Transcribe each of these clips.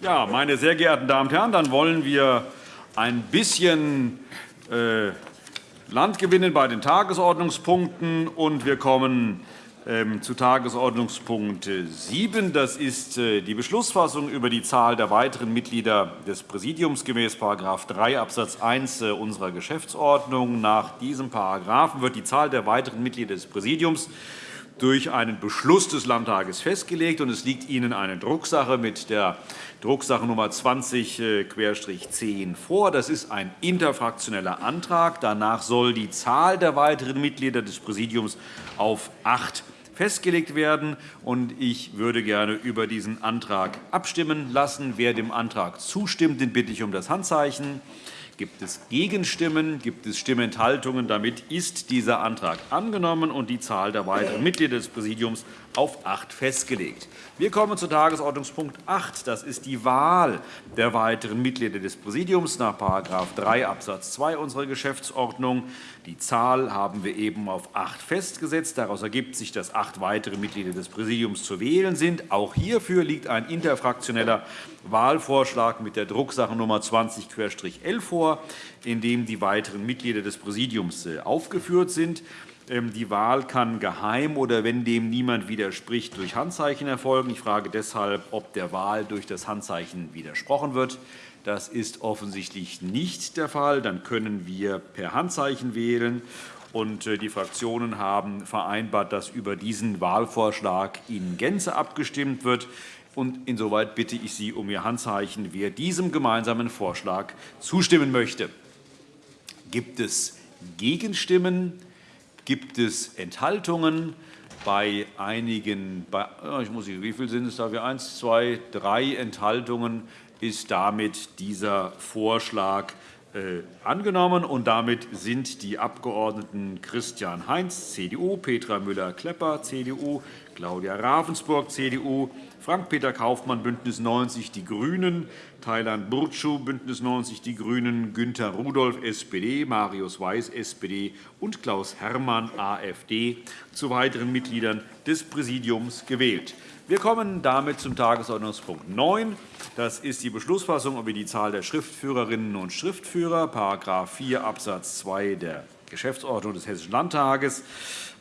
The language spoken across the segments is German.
Ja, meine sehr geehrten Damen und Herren, dann wollen wir ein bisschen äh, Land gewinnen bei den Tagesordnungspunkten. Und wir kommen ähm, zu Tagesordnungspunkt 7. Das ist äh, die Beschlussfassung über die Zahl der weiteren Mitglieder des Präsidiums gemäß § 3 Abs. 1 äh, unserer Geschäftsordnung. Nach diesem Paragraphen wird die Zahl der weiteren Mitglieder des Präsidiums durch einen Beschluss des Landtages festgelegt. und Es liegt Ihnen eine Drucksache mit der Drucksache Nummer 20-10 vor. Das ist ein interfraktioneller Antrag. Danach soll die Zahl der weiteren Mitglieder des Präsidiums auf acht festgelegt werden. Ich würde gerne über diesen Antrag abstimmen lassen. Wer dem Antrag zustimmt, den bitte ich um das Handzeichen. Gibt es Gegenstimmen? Gibt es Stimmenthaltungen? Damit ist dieser Antrag angenommen und die Zahl der weiteren Mitglieder des Präsidiums auf acht festgelegt. Wir kommen zu Tagesordnungspunkt 8. Das ist die Wahl der weiteren Mitglieder des Präsidiums nach § 3 Abs. 2 unserer Geschäftsordnung. Die Zahl haben wir eben auf acht festgesetzt. Daraus ergibt sich, dass acht weitere Mitglieder des Präsidiums zu wählen sind. Auch hierfür liegt ein interfraktioneller Wahlvorschlag mit der Drucksache Nummer 20-11 vor, in dem die weiteren Mitglieder des Präsidiums äh, aufgeführt sind. Ähm, die Wahl kann geheim oder, wenn dem niemand widerspricht, durch Handzeichen erfolgen. Ich frage deshalb, ob der Wahl durch das Handzeichen widersprochen wird. Das ist offensichtlich nicht der Fall. Dann können wir per Handzeichen wählen. Äh, die Fraktionen haben vereinbart, dass über diesen Wahlvorschlag in Gänze abgestimmt wird. Insoweit bitte ich Sie um Ihr Handzeichen, wer diesem gemeinsamen Vorschlag zustimmen möchte. Gibt es Gegenstimmen? Gibt es Enthaltungen? Bei einigen, bei, ich muss, wie viele sind es da? Eins, zwei, drei Enthaltungen ist damit dieser Vorschlag äh, angenommen. Und damit sind die Abgeordneten Christian Heinz, CDU, Petra Müller-Klepper, CDU, Claudia Ravensburg, CDU, Frank-Peter Kaufmann, BÜNDNIS 90 die GRÜNEN, Thailand Burcu, BÜNDNIS 90 die GRÜNEN, Günther Rudolph, SPD, Marius Weiß, SPD und Klaus Herrmann, AfD, zu weiteren Mitgliedern des Präsidiums gewählt. Wir kommen damit zum Tagesordnungspunkt 9. Das ist die Beschlussfassung über die Zahl der Schriftführerinnen und Schriftführer, § 4 Abs. 2 der Geschäftsordnung des Hessischen Landtages.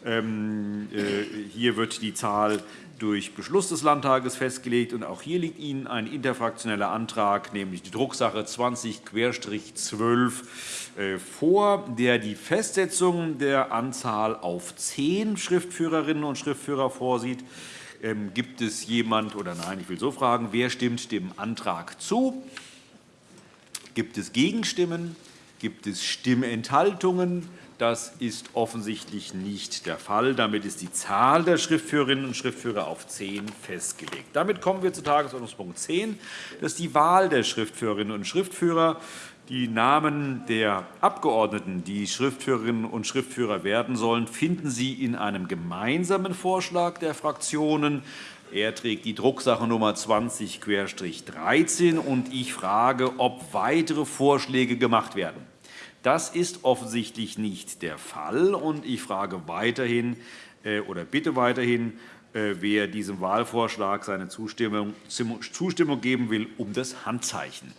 Ähm, äh, hier wird die Zahl durch Beschluss des Landtages festgelegt. Und auch hier liegt Ihnen ein interfraktioneller Antrag, nämlich die Drucksache 20-12 äh, vor, der die Festsetzung der Anzahl auf zehn Schriftführerinnen und Schriftführer vorsieht. Ähm, gibt es jemand oder nein, ich will so fragen, wer stimmt dem Antrag zu? Gibt es Gegenstimmen? Gibt es Stimmenthaltungen? Das ist offensichtlich nicht der Fall. Damit ist die Zahl der Schriftführerinnen und Schriftführer auf zehn festgelegt. Damit kommen wir zu Tagesordnungspunkt 10. Das ist die Wahl der Schriftführerinnen und Schriftführer. Die Namen der Abgeordneten, die Schriftführerinnen und Schriftführer werden sollen, finden Sie in einem gemeinsamen Vorschlag der Fraktionen. Er trägt die Drucksache Nummer 20-13. Ich frage, ob weitere Vorschläge gemacht werden. Das ist offensichtlich nicht der Fall. Und ich frage weiterhin äh, oder bitte weiterhin, äh, wer diesem Wahlvorschlag seine Zustimmung geben will, um das Handzeichen.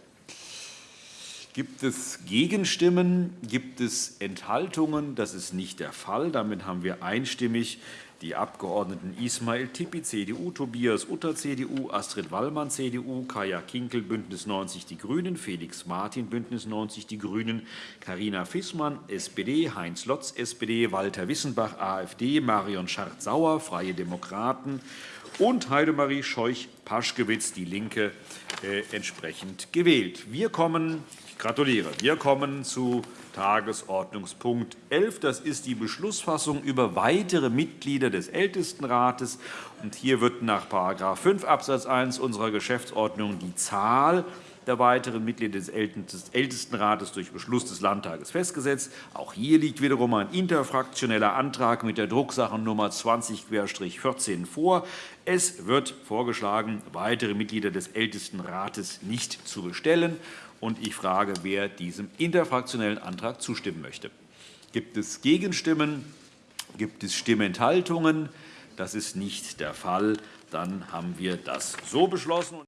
Gibt es Gegenstimmen? Gibt es Enthaltungen? Das ist nicht der Fall. Damit haben wir einstimmig die Abgeordneten Ismail Tippi, CDU, Tobias Utter, CDU, Astrid Wallmann, CDU, Kaya Kinkel, BÜNDNIS 90 die GRÜNEN, Felix Martin, BÜNDNIS 90 die GRÜNEN, Carina Fissmann, SPD, Heinz Lotz, SPD, Walter Wissenbach, AfD, Marion Schardt-Sauer, Freie Demokraten und Heidemarie Scheuch-Paschkewitz, DIE LINKE, äh, entsprechend gewählt. Wir kommen gratuliere. Wir kommen zu Tagesordnungspunkt 11. Das ist die Beschlussfassung über weitere Mitglieder des Ältestenrates. Hier wird nach § 5 Abs. 1 unserer Geschäftsordnung die Zahl der weiteren Mitglieder des Ältestenrates durch Beschluss des Landtages festgesetzt. Auch hier liegt wiederum ein interfraktioneller Antrag mit der Drucksache Nummer 20-14 vor. Es wird vorgeschlagen, weitere Mitglieder des Ältestenrates nicht zu bestellen. Ich frage, wer diesem interfraktionellen Antrag zustimmen möchte. Gibt es Gegenstimmen? Gibt es Stimmenthaltungen? Das ist nicht der Fall. Dann haben wir das so beschlossen.